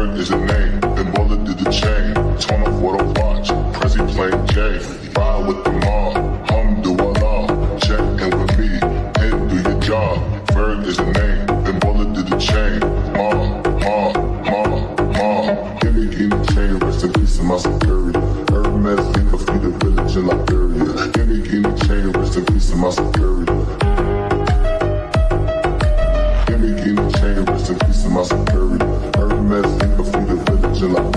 Aaron is a name, then bullet did the chain. Turn off what I watch, Prezi playing J. Ride with the mob, hum do a Allah. Check in with me, head do your job. Ferg is a name, then bullet did the chain. Ma, ma, ma, ma. Give me in the chain, rest in peace to my superior. Hermes, think of the village in Liberia. Give me in the chain, rest in peace to my security. Give me in the chain, rest in peace to my superior. Hermes think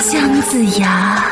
姜子牙。